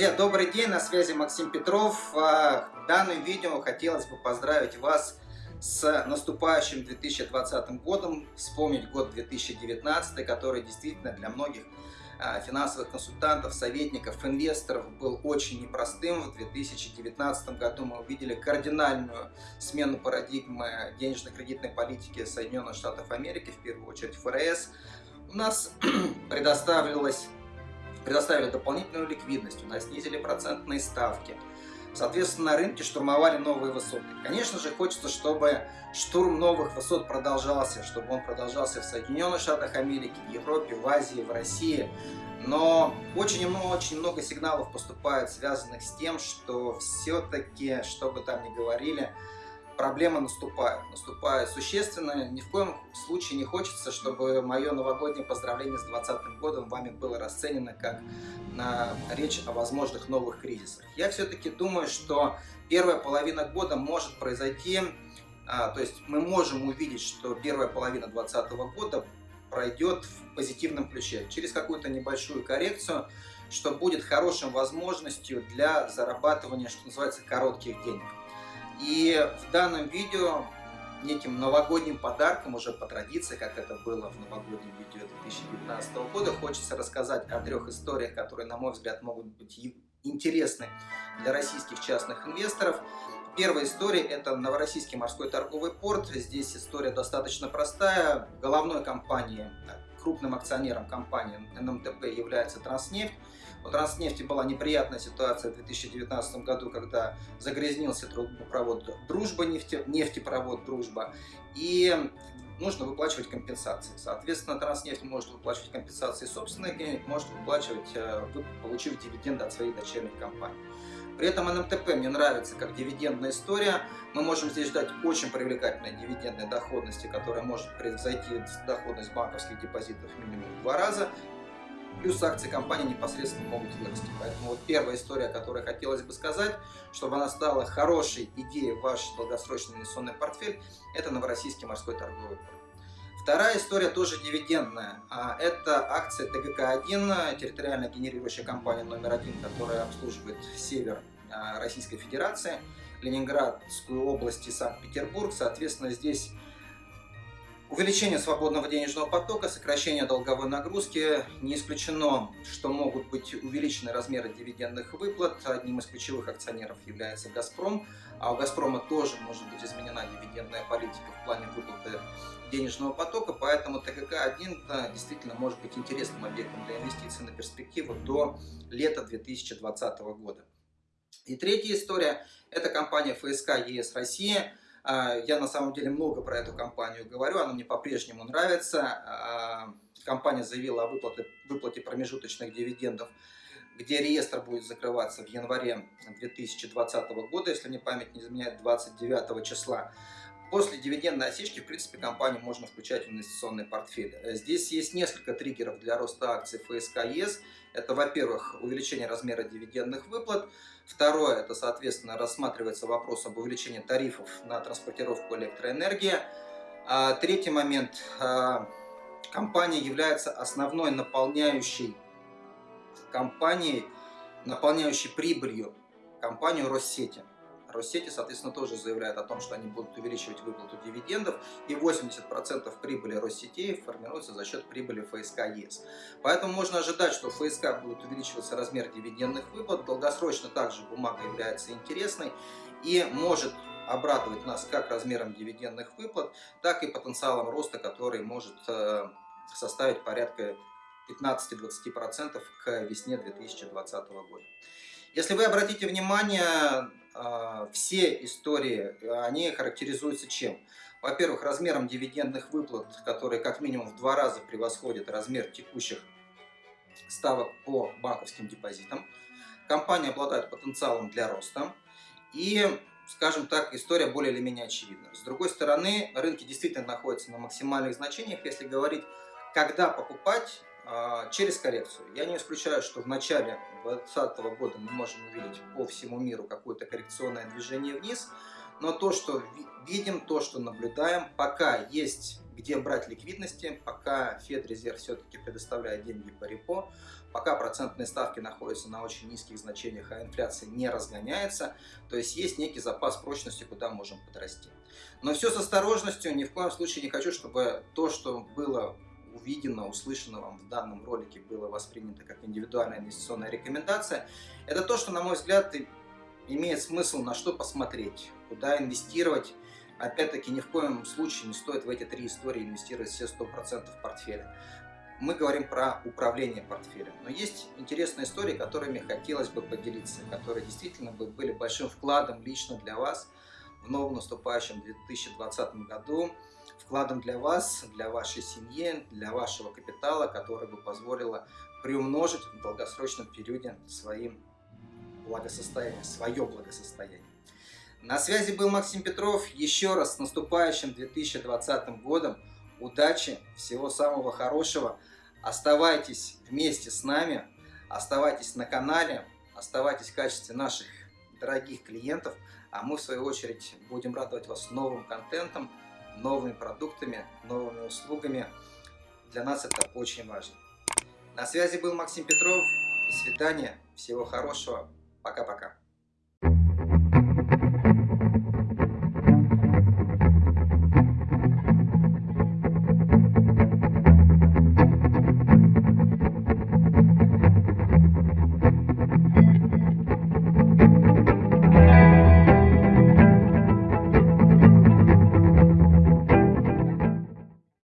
Друзья, добрый день, на связи Максим Петров. В данном видео хотелось бы поздравить вас с наступающим 2020 годом, вспомнить год 2019, который действительно для многих а, финансовых консультантов, советников, инвесторов был очень непростым. В 2019 году мы увидели кардинальную смену парадигмы денежно-кредитной политики Соединенных Штатов Америки, в первую очередь ФРС. У нас предоставилось предоставили дополнительную ликвидность, у нас снизили процентные ставки. Соответственно, на рынке штурмовали новые высоты. Конечно же, хочется, чтобы штурм новых высот продолжался, чтобы он продолжался в Соединенных Штатах Америки, в Европе, в Азии, в России. Но очень много, очень много сигналов поступает, связанных с тем, что все-таки, что бы там ни говорили, проблема наступает. Наступает существенно. Ни в коем случае не хочется, чтобы мое новогоднее поздравление с 2020 годом вами было расценено как на речь о возможных новых кризисах. Я все-таки думаю, что первая половина года может произойти, а, то есть мы можем увидеть, что первая половина 2020 года пройдет в позитивном ключе, через какую-то небольшую коррекцию, что будет хорошей возможностью для зарабатывания, что называется, коротких денег. И в данном видео неким новогодним подарком, уже по традиции, как это было в новогоднем видео 2019 года, хочется рассказать о трех историях, которые, на мой взгляд, могут быть интересны для российских частных инвесторов. Первая история – это Новороссийский морской торговый порт. Здесь история достаточно простая. Головной компанией, крупным акционером компании НМТП является Транснефть. У Транснефти была неприятная ситуация в 2019 году, когда загрязнился трубопровод «Дружба», нефте, нефтепровод «Дружба», и нужно выплачивать компенсации. Соответственно, Транснефть может выплачивать компенсации собственных денег, может выплачивать, э, получив дивиденды от своих дочерних компаний. При этом НМТП мне нравится как дивидендная история. Мы можем здесь ждать очень привлекательной дивидендной доходности, которая может превзойти доходность банковских депозитов минимум в два раза плюс акции компании непосредственно могут вырасти. Поэтому вот первая история, которую хотелось бы сказать, чтобы она стала хорошей идеей в ваш долгосрочный инвестиционный портфель, это Новороссийский морской торговый порт. Вторая история тоже дивидендная. А, это акция ТГК-1, территориально генерирующая компания номер один, которая обслуживает север а, Российской Федерации, Ленинградскую область и Санкт-Петербург. Соответственно, здесь Увеличение свободного денежного потока, сокращение долговой нагрузки. Не исключено, что могут быть увеличены размеры дивидендных выплат. Одним из ключевых акционеров является «Газпром». А у «Газпрома» тоже может быть изменена дивидендная политика в плане выплаты денежного потока. Поэтому ТГК-1 действительно может быть интересным объектом для инвестиций на перспективу до лета 2020 года. И третья история – это компания ФСК ЕС Россия – я на самом деле много про эту компанию говорю, она мне по-прежнему нравится. А, компания заявила о выплате, выплате промежуточных дивидендов, где реестр будет закрываться в январе 2020 года, если мне память не изменяет, 29 числа. После дивидендной осечки, в принципе, компанию можно включать в инвестиционный портфель. Здесь есть несколько триггеров для роста акций ФСК ЕС. Это, во-первых, увеличение размера дивидендных выплат. Второе, это, соответственно, рассматривается вопрос об увеличении тарифов на транспортировку электроэнергии. А, третий момент. А, компания является основной наполняющей компанией, наполняющей прибылью компанию Россети. Россети, соответственно, тоже заявляет о том, что они будут увеличивать выплату дивидендов, и 80% прибыли Россетей формируется за счет прибыли ФСК ЕС. Поэтому можно ожидать, что ФСК будет увеличиваться размер дивидендных выплат, долгосрочно также бумага является интересной и может обрадовать нас как размером дивидендных выплат, так и потенциалом роста, который может э, составить порядка 15-20% к весне 2020 года. Если вы обратите внимание, все истории, они характеризуются чем? Во-первых, размером дивидендных выплат, которые как минимум в два раза превосходят размер текущих ставок по банковским депозитам. Компания обладает потенциалом для роста. И, скажем так, история более или менее очевидна. С другой стороны, рынки действительно находятся на максимальных значениях. Если говорить, когда покупать, а, через коррекцию. Я не исключаю, что в начале 2020 года мы можем увидеть по всему миру какое-то коррекционное движение вниз, но то, что видим, то, что наблюдаем, пока есть где брать ликвидности, пока Федрезерв все-таки предоставляет деньги по репо, пока процентные ставки находятся на очень низких значениях, а инфляция не разгоняется, то есть есть некий запас прочности, куда можем подрасти. Но все с осторожностью, ни в коем случае не хочу, чтобы то, что было увидено, услышано вам в данном ролике, было воспринято как индивидуальная инвестиционная рекомендация. Это то, что, на мой взгляд, имеет смысл на что посмотреть, куда инвестировать. Опять-таки, ни в коем случае не стоит в эти три истории инвестировать все 100% портфеля. Мы говорим про управление портфелем. Но есть интересные истории, которыми хотелось бы поделиться, которые действительно бы были большим вкладом лично для вас в новом наступающем 2020 году. Вкладом для вас, для вашей семьи, для вашего капитала, который бы позволило приумножить в долгосрочном периоде своим благосостояние, свое благосостояние. На связи был Максим Петров. Еще раз с наступающим 2020 годом. Удачи, всего самого хорошего. Оставайтесь вместе с нами, оставайтесь на канале, оставайтесь в качестве наших дорогих клиентов, а мы в свою очередь будем радовать вас новым контентом, новыми продуктами, новыми услугами. Для нас это очень важно. На связи был Максим Петров. До свидания. Всего хорошего. Пока-пока.